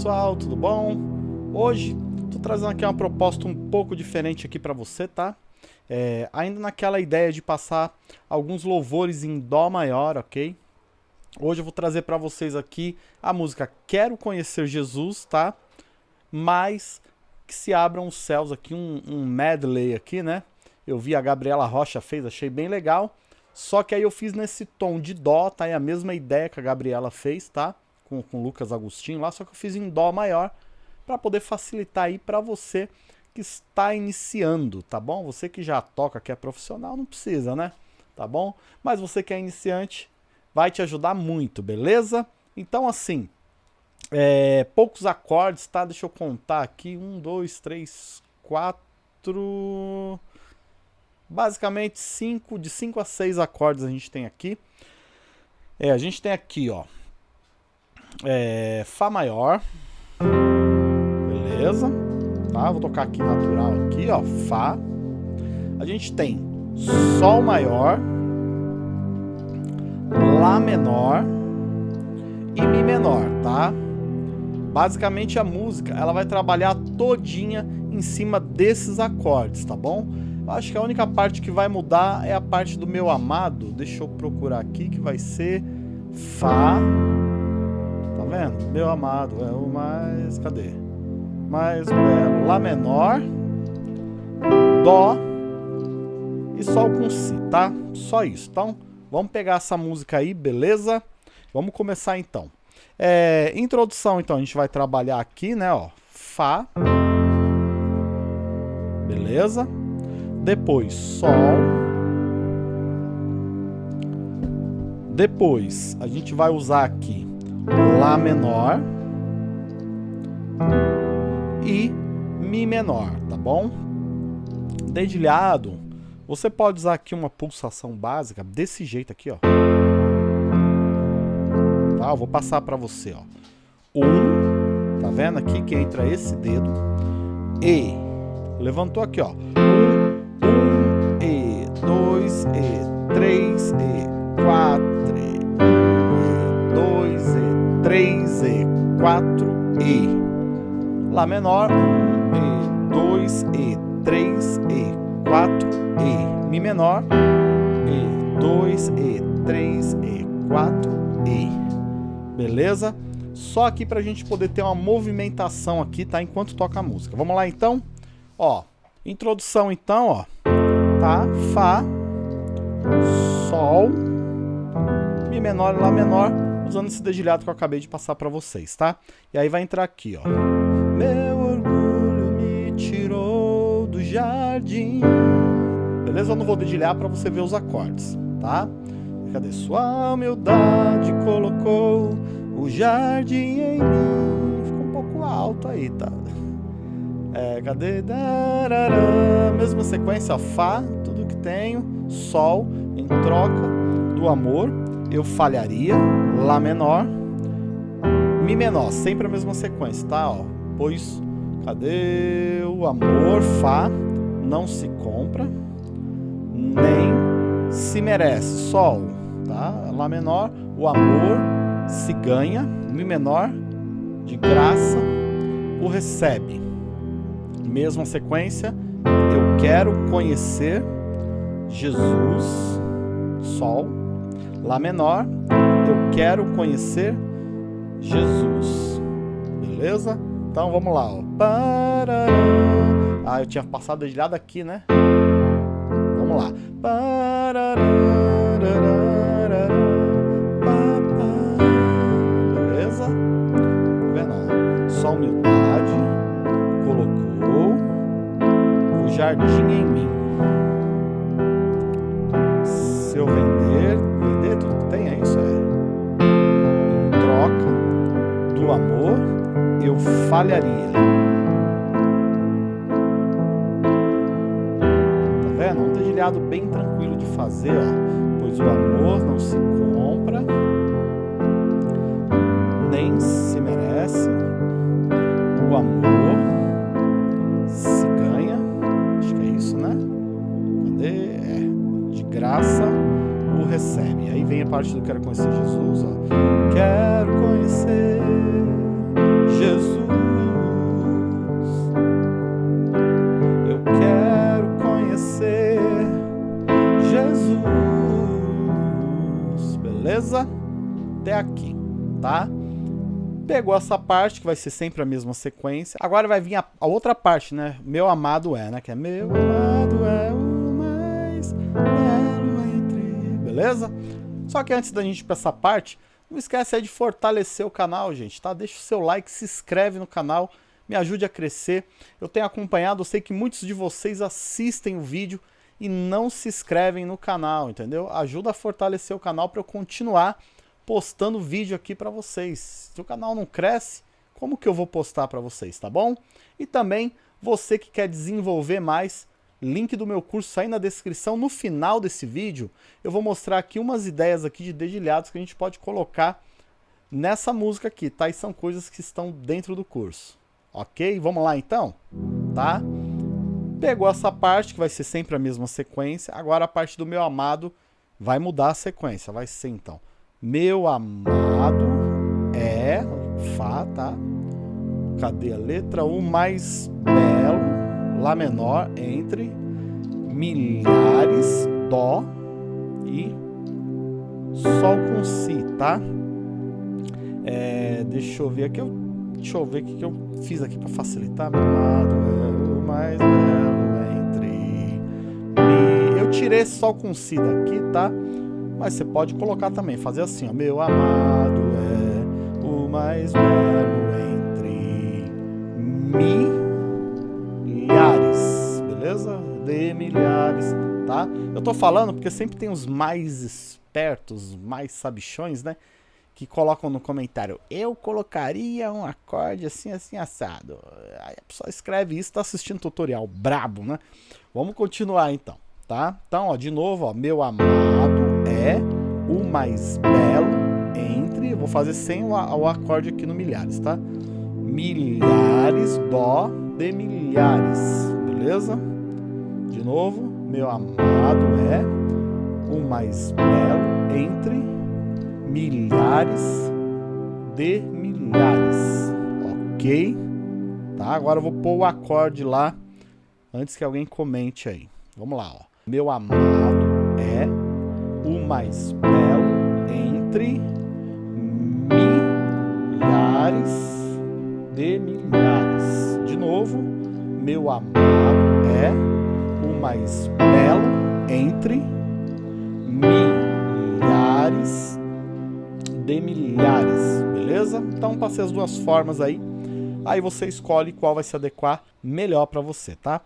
pessoal, tudo bom? Hoje tô trazendo aqui uma proposta um pouco diferente aqui para você, tá? É, ainda naquela ideia de passar alguns louvores em Dó maior, ok? Hoje eu vou trazer para vocês aqui a música Quero Conhecer Jesus, tá? Mas que se abram os céus aqui, um, um medley aqui, né? Eu vi a Gabriela Rocha fez, achei bem legal. Só que aí eu fiz nesse tom de Dó, tá? É a mesma ideia que a Gabriela fez, tá? com, com o Lucas Agostinho lá, só que eu fiz em Dó maior para poder facilitar aí para você que está iniciando, tá bom? Você que já toca, que é profissional, não precisa, né? Tá bom? Mas você que é iniciante, vai te ajudar muito, beleza? Então, assim, é, poucos acordes, tá? Deixa eu contar aqui. Um, dois, três, quatro... Basicamente, cinco, de cinco a seis acordes a gente tem aqui. É, a gente tem aqui, ó, é, Fá maior. Beleza. Tá? Vou tocar aqui natural aqui, ó. Fá. A gente tem Sol maior. Lá menor. E Mi menor, tá? Basicamente a música, ela vai trabalhar todinha em cima desses acordes, tá bom? Eu acho que a única parte que vai mudar é a parte do meu amado. Deixa eu procurar aqui, que vai ser Fá vendo? Meu amado é o mais... Cadê? Mais belo. Lá menor. Dó. E Sol com Si, tá? Só isso. Então, vamos pegar essa música aí, beleza? Vamos começar então. É, introdução, então, a gente vai trabalhar aqui, né, ó. Fá. Beleza? Depois, Sol. Depois, a gente vai usar aqui Lá menor e Mi menor, tá bom? Dedilhado, você pode usar aqui uma pulsação básica desse jeito aqui, ó. Tá? Eu vou passar para você, ó. Um, tá vendo aqui que entra esse dedo. E, levantou aqui, ó. Um, um, E, dois, E, três, E, quatro, E, 3 E, 4 E. Lá menor, 1 E, 2 E, 3 E, 4 E. Mi menor, E, 2 E, 3 E, 4 E. Beleza? Só aqui pra gente poder ter uma movimentação aqui, tá? Enquanto toca a música. Vamos lá então? Ó, introdução então, ó. Tá? Fá, Sol, Mi menor e Lá menor usando esse dedilhado que eu acabei de passar para vocês, tá? E aí vai entrar aqui, ó. Meu orgulho me tirou do jardim. Beleza? Eu não vou dedilhar para você ver os acordes, tá? Cadê? Sua humildade colocou o jardim em mim. Ficou um pouco alto aí, tá? É, cadê? Darará. Mesma sequência, Fá, tudo que tenho, Sol, em troca do amor, eu falharia, Lá menor, Mi menor, sempre a mesma sequência, tá? Ó, pois, cadê o amor? Fá, não se compra, nem se merece. Sol, tá? Lá menor, o amor se ganha, Mi menor, de graça, o recebe. Mesma sequência, eu quero conhecer Jesus, Sol, Lá menor, eu quero conhecer Jesus. Beleza? Então vamos lá, ó. Ah, eu tinha passado dedilhado aqui, né? Vamos lá. Tá vendo? Um dedilhado bem tranquilo de fazer, ó. Pois o amor não se compra, nem se merece. O amor se ganha. Acho que é isso, né? Cadê? É. De graça o recebe. Aí vem a parte do Quero Conhecer Jesus, ó. Quero Pegou essa parte, que vai ser sempre a mesma sequência. Agora vai vir a, a outra parte, né? Meu amado é, né? Que é meu amado é o mais belo entre... Beleza? Só que antes da gente ir pra essa parte, não esquece aí de fortalecer o canal, gente, tá? Deixa o seu like, se inscreve no canal, me ajude a crescer. Eu tenho acompanhado, eu sei que muitos de vocês assistem o vídeo e não se inscrevem no canal, entendeu? Ajuda a fortalecer o canal para eu continuar postando vídeo aqui para vocês. Se o canal não cresce, como que eu vou postar para vocês, tá bom? E também, você que quer desenvolver mais, link do meu curso aí na descrição. No final desse vídeo, eu vou mostrar aqui umas ideias aqui de dedilhados que a gente pode colocar nessa música aqui, tá? E são coisas que estão dentro do curso, ok? Vamos lá então? Tá? Pegou essa parte, que vai ser sempre a mesma sequência. Agora a parte do meu amado vai mudar a sequência. Vai ser então, meu amado é Fá, tá? Cadê a letra? O mais belo Lá menor entre milhares, Dó e Sol com Si, tá? É, deixa eu ver aqui, deixa eu ver o que eu fiz aqui para facilitar. Meu amado é o mais belo entre mi. Eu tirei Sol com Si daqui, tá? Mas você pode colocar também, fazer assim, ó. Meu amado é o mais belo entre Mi beleza? De milhares, tá? Eu tô falando porque sempre tem os mais espertos, mais sabichões, né? Que colocam no comentário, eu colocaria um acorde assim, assim, assado. Aí a pessoa escreve isso, tá assistindo tutorial, brabo, né? Vamos continuar então, tá? Então, ó, de novo, ó, meu amado é o mais belo entre, vou fazer sem o, o acorde aqui no milhares, tá? Milhares, dó de milhares, beleza? De novo, meu amado é o mais belo entre milhares de milhares. Ok? Tá? Agora eu vou pôr o acorde lá antes que alguém comente aí. Vamos lá, ó. Meu amado é mais belo entre milhares de milhares. De novo, meu amado é mais belo entre milhares de milhares, beleza? Então passei as duas formas aí, aí você escolhe qual vai se adequar melhor para você, tá?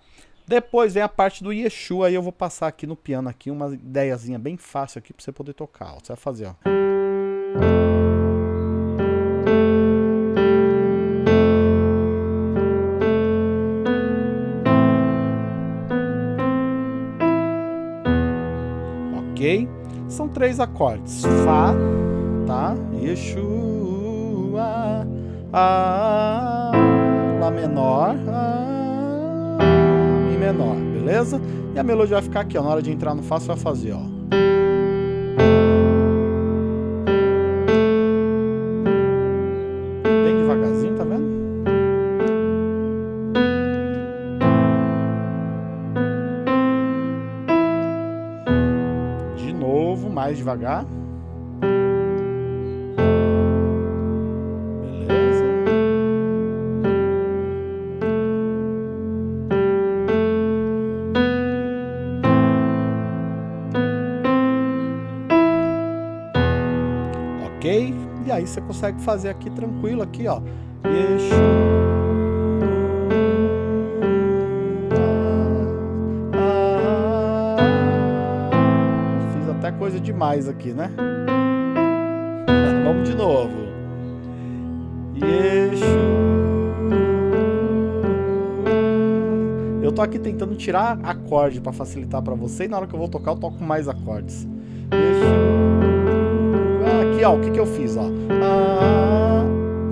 Depois vem a parte do Yeshua, aí eu vou passar aqui no piano aqui uma ideiazinha bem fácil aqui para você poder tocar, ó. Você vai fazer, ó. São três acordes. Fá, tá? Yeshua, a, Lá menor, menor, beleza? E a melodia vai ficar aqui, ó. Na hora de entrar no Fá, você vai fazer, ó. mais devagar. Ok? E aí você consegue fazer aqui tranquilo, aqui, ó. Yeshua. coisa demais aqui, né? Vamos de novo. Eu tô aqui tentando tirar acorde para facilitar para você e na hora que eu vou tocar eu toco mais acordes. Ó, o que que eu fiz, ó? Ah,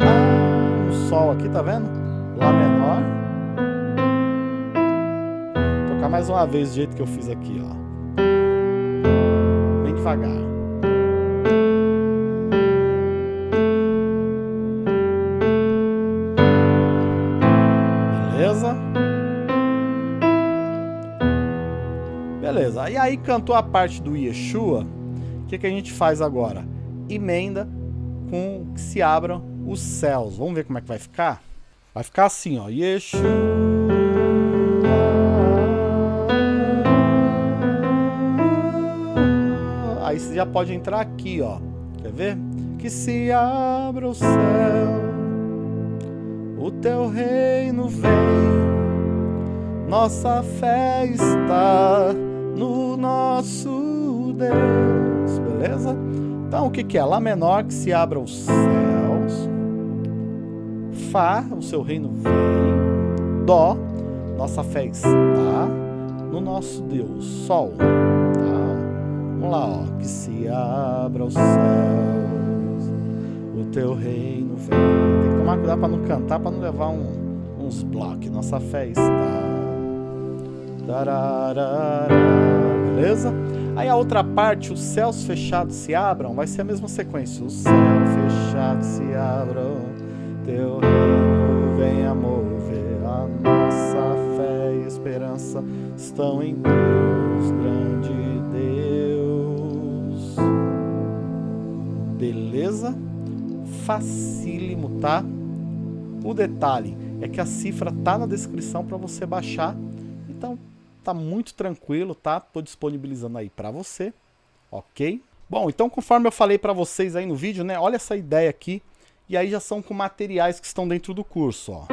ah, o sol aqui, tá vendo? Lá menor. Vou tocar mais uma vez do jeito que eu fiz aqui, ó. Bem devagar. Beleza? Beleza. E aí cantou a parte do Yeshua. O que, que a gente faz agora? Emenda com que se abram os céus. Vamos ver como é que vai ficar? Vai ficar assim, ó. Yeshua. Aí você já pode entrar aqui, ó. Quer ver? Que se abra o céu, o teu reino vem, nossa fé está no nosso Deus, beleza? Então o que, que é? Lá menor que se abra os céus, Fá, o seu reino vem, Dó, nossa fé está no nosso Deus, Sol, tá? Vamos lá, ó, que se abra os céus, o teu reino vem. Tem que tomar cuidado para não cantar, para não levar um, uns blocos. Nossa fé está. Tararara, beleza? Aí a outra parte, os céus fechados se abram, vai ser a mesma sequência. Os céus fechados se abram, teu reino venha mover. A nossa fé e esperança estão em Deus, grande Deus. Beleza? Facílimo, tá? O detalhe é que a cifra tá na descrição para você baixar. Então, tá muito tranquilo, tá? Tô disponibilizando aí para você, ok? Bom, então conforme eu falei para vocês aí no vídeo, né? Olha essa ideia aqui. E aí já são com materiais que estão dentro do curso, ó.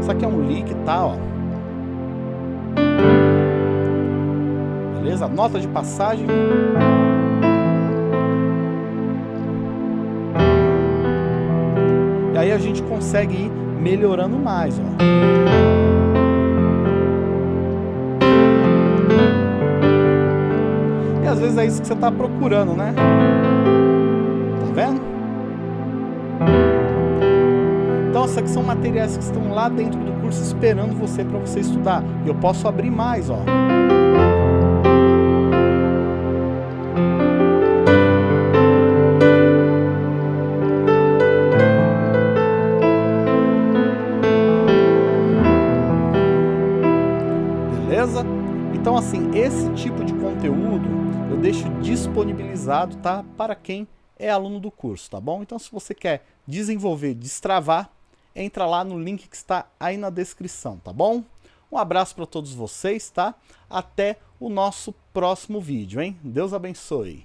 Isso aqui é um link, tá, ó. Beleza? Nota de passagem. E aí a gente consegue ir melhorando mais, ó. É isso que você está procurando, né? Tá vendo? Então, isso aqui são materiais que estão lá dentro do curso esperando você para você estudar. E eu posso abrir mais, ó. Beleza? Então, assim, esse tipo de conteúdo eu deixo disponibilizado, tá? Para quem é aluno do curso, tá bom? Então, se você quer desenvolver, destravar, entra lá no link que está aí na descrição, tá bom? Um abraço para todos vocês, tá? Até o nosso próximo vídeo, hein? Deus abençoe.